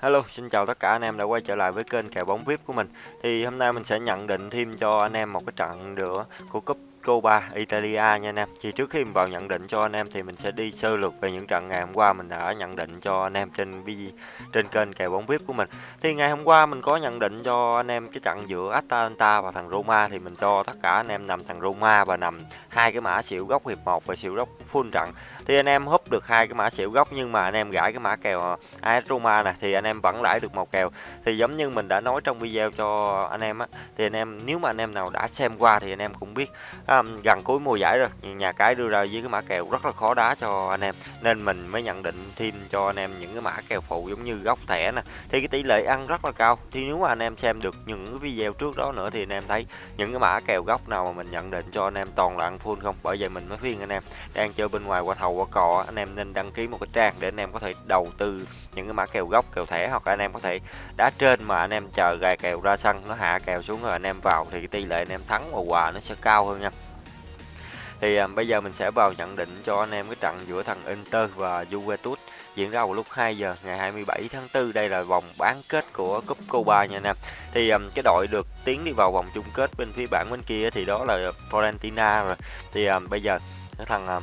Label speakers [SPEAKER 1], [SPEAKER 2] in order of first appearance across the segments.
[SPEAKER 1] Hello, xin chào tất cả anh em đã quay trở lại với kênh kèo bóng VIP của mình. Thì hôm nay mình sẽ nhận định thêm cho anh em một cái trận nữa của cúp Copa Italia nha anh em. Thì trước khi mình vào nhận định cho anh em thì mình sẽ đi sơ lược về những trận ngày hôm qua mình đã nhận định cho anh em trên trên kênh kèo bóng VIP của mình. Thì ngày hôm qua mình có nhận định cho anh em cái trận giữa Atalanta và thằng Roma thì mình cho tất cả anh em nằm thằng Roma và nằm hai cái mã xỉu góc hiệp 1 và xỉu góc full trận. Thì anh em húp được hai cái mã xỉu góc nhưng mà anh em gãi cái mã kèo AS Roma nè thì anh em vẫn lãi được một kèo. Thì giống như mình đã nói trong video cho anh em á thì anh em nếu mà anh em nào đã xem qua thì anh em cũng biết à, gần cuối mùa giải rồi nhà cái đưa ra với cái mã kèo rất là khó đá cho anh em nên mình mới nhận định thêm cho anh em những cái mã kèo phụ giống như góc thẻ nè thì cái tỷ lệ ăn rất là cao thì nếu mà anh em xem được những cái video trước đó nữa thì anh em thấy những cái mã kèo góc nào mà mình nhận định cho anh em toàn là ăn full không bởi vậy mình mới khuyên anh em đang chơi bên ngoài qua thầu qua cò anh em nên đăng ký một cái trang để anh em có thể đầu tư những cái mã kèo góc kèo thẻ hoặc anh em có thể đá trên mà anh em chờ gài kèo ra sân nó hạ kèo xuống rồi anh em vào thì cái tỷ lệ anh em thắng và quà nó sẽ cao hơn nha thì à, bây giờ mình sẽ vào nhận định cho anh em cái trận giữa thằng Inter và Juventus diễn ra vào lúc 2 giờ ngày 27 tháng 4 đây là vòng bán kết của cúp Copa nha anh em. Thì um, cái đội được tiến đi vào vòng chung kết bên phía bảng bên kia thì đó là Fiorentina rồi. Thì um, bây giờ cái thằng um,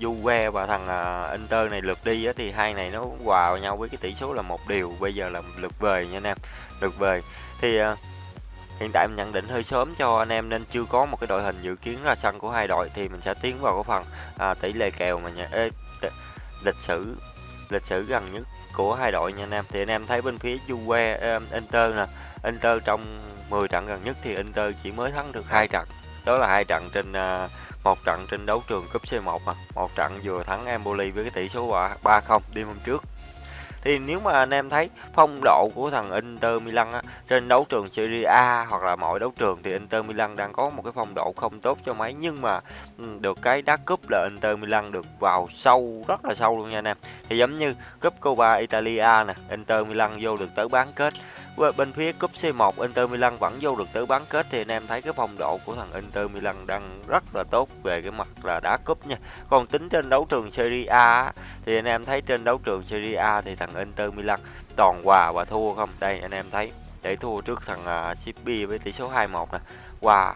[SPEAKER 1] Juve và thằng uh, Inter này lượt đi á, thì hai này nó hòa vào nhau với cái tỷ số là một điều. Bây giờ là lượt về nha anh em lượt về. Thì uh, Hiện tại mình nhận định hơi sớm cho anh em nên chưa có một cái đội hình dự kiến ra sân của hai đội thì mình sẽ tiến vào cái phần à, tỷ lệ kèo mà nhà, ê, lịch sử lịch sử gần nhất của hai đội nha anh em. Thì anh em thấy bên phía Juve à, Inter nè, Inter trong 10 trận gần nhất thì Inter chỉ mới thắng được hai trận. Đó là hai trận trên à, một trận trên đấu trường cúp C1 mà, một trận vừa thắng Empoli với cái tỷ số 3-0 đêm hôm trước thì nếu mà anh em thấy phong độ của thằng Inter Milan á, trên đấu trường Serie A hoặc là mọi đấu trường thì Inter Milan đang có một cái phong độ không tốt cho mấy. Nhưng mà ừ, được cái đá cúp là Inter Milan được vào sâu rất là sâu luôn nha anh em. Thì giống như cúp Copa Italia nè Inter Milan vô được tới bán kết. Bên phía cúp C1 Inter Milan vẫn vô được tới bán kết. Thì anh em thấy cái phong độ của thằng Inter Milan đang rất là tốt về cái mặt là đá cúp nha. Còn tính trên đấu trường Serie A thì anh em thấy trên đấu trường Serie A thì thằng Inter Milan toàn hòa và thua không? Đây anh em thấy để thua trước thằng à, uh, Shippi với tỷ số 2-1 nè. Hòa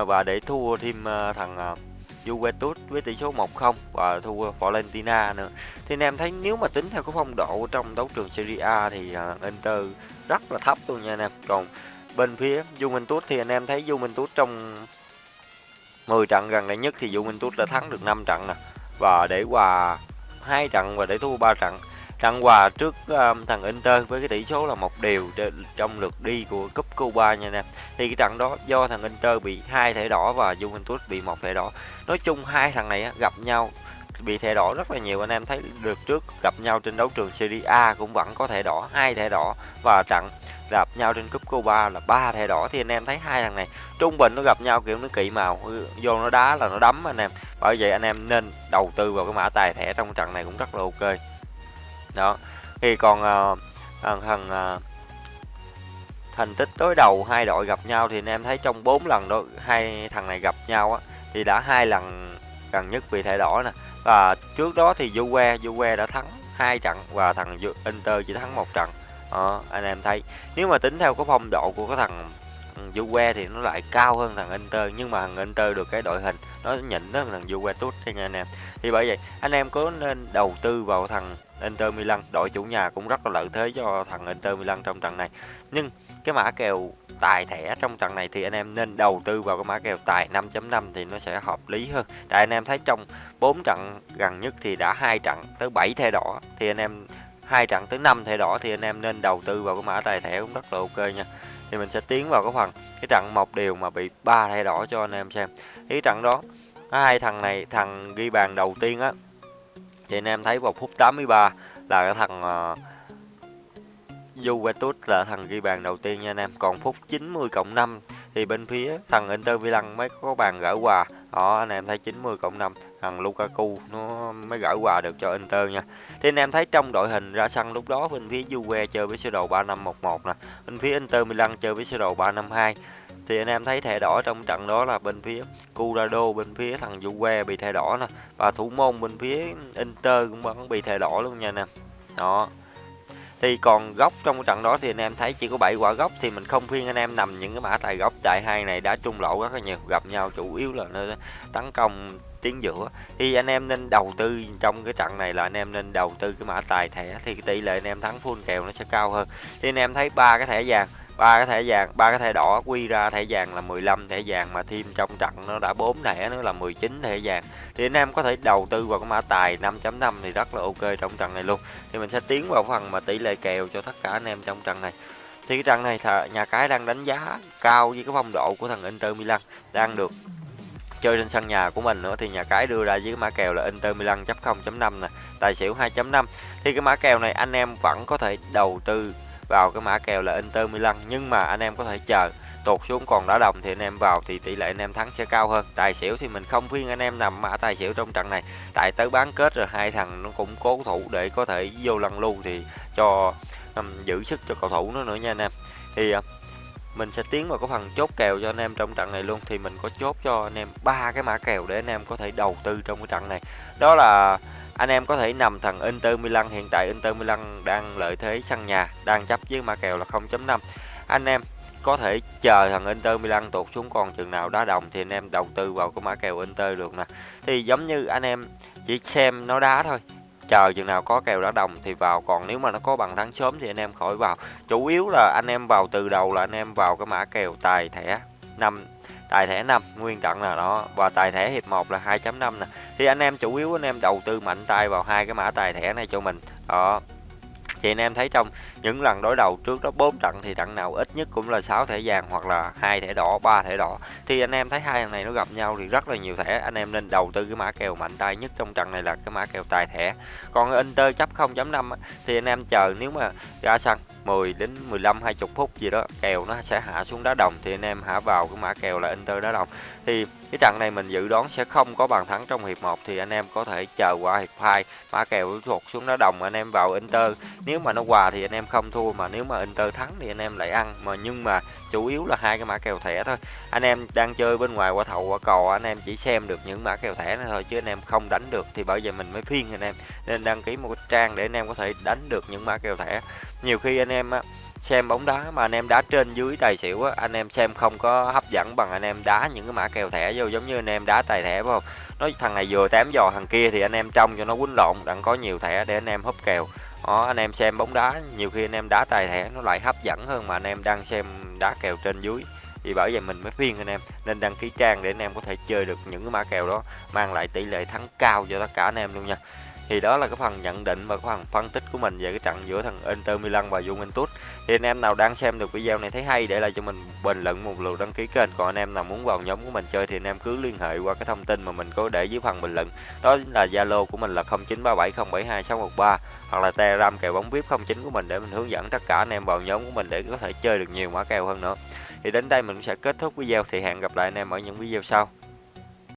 [SPEAKER 1] uh, và để thua thêm uh, thằng uh, Juventus với tỷ số 1-0 và thua Valentina nữa. Thì anh em thấy nếu mà tính theo cái phong độ trong đấu trường Serie A thì uh, Inter rất là thấp luôn nha anh em. Còn bên phía Juventus thì anh em thấy Juventus trong 10 trận gần đây nhất thì Juventus đã thắng được 5 trận nè và để hòa 2 trận và để thua 3 trận. Trận hòa trước um, thằng Inter với cái tỷ số là một đều trong lượt đi của cúp cuba nha anh em. Thì cái trận đó do thằng Inter bị hai thẻ đỏ và Juventus bị một thẻ đỏ. Nói chung hai thằng này gặp nhau bị thẻ đỏ rất là nhiều anh em thấy được trước gặp nhau trên đấu trường Serie A cũng vẫn có thẻ đỏ hai thẻ đỏ và trận gặp nhau trên cúp cuba là ba thẻ đỏ thì anh em thấy hai thằng này trung bình nó gặp nhau kiểu nó kỵ màu ừ, vô nó đá là nó đấm anh em bởi vậy anh em nên đầu tư vào cái mã tài thẻ trong trận này cũng rất là ok đó. Thì còn uh, thằng thằng uh, thành tích đối đầu hai đội gặp nhau thì anh em thấy trong 4 lần đó hai thằng này gặp nhau á thì đã hai lần gần nhất bị thẻ đỏ nè. Và trước đó thì Juve Juve đã thắng hai trận và thằng Inter chỉ thắng một trận. Đó, anh em thấy. Nếu mà tính theo cái phong độ của cái thằng ừ, Juve thì nó lại cao hơn thằng Inter nhưng mà thằng Inter được cái đội hình nó nhỉnh hơn thằng Juve tốt nha anh em. Thì bởi vậy anh em có nên đầu tư vào thằng Inter Milan. Đội chủ nhà cũng rất là lợi thế cho thằng Inter Milan trong trận này. Nhưng cái mã kèo tài thẻ trong trận này thì anh em nên đầu tư vào cái mã kèo tài 5.5 thì nó sẽ hợp lý hơn. Tại anh em thấy trong 4 trận gần nhất thì đã hai trận tới 7 thẻ đỏ, thì anh em hai trận tới 5 thẻ đỏ thì anh em nên đầu tư vào cái mã tài thẻ cũng rất là ok nha. Thì mình sẽ tiến vào cái phần, cái trận một điều mà bị ba thẻ đỏ cho anh em xem. Cái trận đó, hai thằng này, thằng ghi bàn đầu tiên á thì anh em thấy vào phút 83 là cái thằng uh, Juventus là thằng ghi bàn đầu tiên nha anh em. Còn phút 90 cộng 5 thì bên phía thằng Inter Milan mới có bàn gỡ quà. Đó anh em thấy 90 cộng 5 thằng Lukaku nó mới gỡ quà được cho Inter nha. Thì anh em thấy trong đội hình ra sân lúc đó bên phía Juve chơi với sơ đồ 3511 nè. Bên phía Inter Milan chơi với sơ đồ 352 thì anh em thấy thẻ đỏ trong trận đó là bên phía Curado bên phía thằng Juve bị thẻ đỏ nè. Và thủ môn bên phía Inter cũng vẫn bị thẻ đỏ luôn nha nè đó. Thì còn góc trong cái trận đó thì anh em thấy chỉ có 7 quả góc thì mình không khuyên anh em nằm những cái mã tài góc tại hai này đã trung lộ rất là nhiều gặp nhau chủ yếu là nó tấn công tiến giữa. Thì anh em nên đầu tư trong cái trận này là anh em nên đầu tư cái mã tài thẻ thì tỷ lệ anh em thắng full kèo nó sẽ cao hơn. Thì anh em thấy ba cái thẻ vàng ba cái thẻ vàng, ba cái thẻ đỏ quy ra thẻ vàng là 15 thẻ vàng mà thêm trong trận nó đã bốn thẻ nữa là 19 thẻ vàng. Thì anh em có thể đầu tư vào cái mã tài 5.5 thì rất là ok trong trận này luôn. Thì mình sẽ tiến vào phần mà tỷ lệ kèo cho tất cả anh em trong trận này. Thì cái trận này nhà cái đang đánh giá cao với cái phong độ của thằng Inter Milan, đang được chơi trên sân nhà của mình nữa. Thì nhà cái đưa ra với cái mã kèo là Inter Milan chấp 0.5 nè, tài xỉu 2.5 thì cái mã kèo này anh em vẫn có thể đầu tư vào cái mã kèo là Inter Milan nhưng mà anh em có thể chờ. Tụt xuống còn đá đồng thì anh em vào thì tỷ lệ anh em thắng sẽ cao hơn. Tài xỉu thì mình không khuyên anh em nằm mã tài xỉu trong trận này. Tại tới bán kết rồi hai thằng nó cũng cố thủ để có thể vô lăn lưu thì cho um, giữ sức cho cầu thủ nó nữa nha anh em. Thì uh, mình sẽ tiến vào cái phần chốt kèo cho anh em trong trận này luôn. Thì mình có chốt cho anh em ba cái mã kèo để anh em có thể đầu tư trong cái trận này. Đó là anh em có thể nằm thằng Inter Milan, hiện tại Inter Milan đang lợi thế sân nhà, đang chấp với mã kèo là 0.5 anh em có thể chờ thằng Inter Milan tụt xuống, còn chừng nào đá đồng thì anh em đầu tư vào cái mã kèo Inter được nè. Thì giống như anh em chỉ xem nó đá thôi, chờ chừng nào có kèo đá đồng thì vào, còn nếu mà nó có bằng thắng sớm thì anh em khỏi vào. Chủ yếu là anh em vào từ đầu là anh em vào cái mã kèo tài thẻ năm, tài thẻ 5 nguyên trận là đó và tài thẻ hiệp 1 là 2.5 nè thì anh em chủ yếu anh em đầu tư mạnh tay vào hai cái mã tài thẻ này cho mình. Đó thì anh em thấy trong những lần đối đầu trước đó, bốn trận thì trận nào ít nhất cũng là 6 thẻ vàng hoặc là hai thẻ đỏ, ba thẻ đỏ. Thì anh em thấy hai thằng này nó gặp nhau thì rất là nhiều thẻ. Anh em nên đầu tư cái mã kèo mạnh tay nhất trong trận này là cái mã kèo tài thẻ. Còn Inter chấp 0.5 thì anh em chờ nếu mà ra sân 10 đến 15 20 phút gì đó, kèo nó sẽ hạ xuống đá đồng thì anh em hạ vào cái mã kèo là Inter đá đồng. Thì cái trận này mình dự đoán sẽ không có bàn thắng trong hiệp 1 thì anh em có thể chờ qua hiệp 2 mã kèo thuộc xuống đá đồng, anh em vào Inter. nếu nếu mà nó hòa thì anh em không thua mà nếu mà Inter thắng thì anh em lại ăn mà nhưng mà chủ yếu là hai cái mã kèo thẻ thôi anh em đang chơi bên ngoài qua thầu qua cò anh em chỉ xem được những mã kèo thẻ này thôi chứ anh em không đánh được thì bởi vậy mình mới phiên anh em nên đăng ký một cái trang để anh em có thể đánh được những mã kèo thẻ nhiều khi anh em á xem bóng đá mà anh em đá trên dưới tài xỉu á anh em xem không có hấp dẫn bằng anh em đá những cái mã kèo thẻ vô giống như anh em đá tài thẻ phải không nói thằng này vừa tám giò thằng kia thì anh em trong cho nó quýnh lộn đặng có nhiều thẻ để anh em húp kèo đó, anh em xem bóng đá, nhiều khi anh em đá tài thẻ nó lại hấp dẫn hơn mà anh em đang xem đá kèo trên dưới. Thì bởi vậy mình mới khuyên anh em, nên đăng ký trang để anh em có thể chơi được những cái mã kèo đó, mang lại tỷ lệ thắng cao cho tất cả anh em luôn nha thì đó là cái phần nhận định và cái phần phân tích của mình về cái trận giữa thằng Inter Milan và Juventus. Thì anh em nào đang xem được video này thấy hay, để lại cho mình bình luận một lượt đăng ký kênh. Còn anh em nào muốn vào nhóm của mình chơi thì anh em cứ liên hệ qua cái thông tin mà mình có để dưới phần bình luận. Đó là Zalo của mình là 0937072613 hoặc là Telegram kèo bóng VIP 09 của mình để mình hướng dẫn tất cả anh em vào nhóm của mình để có thể chơi được nhiều mã kèo hơn nữa. Thì đến đây mình sẽ kết thúc video, thì hẹn gặp lại anh em ở những video sau.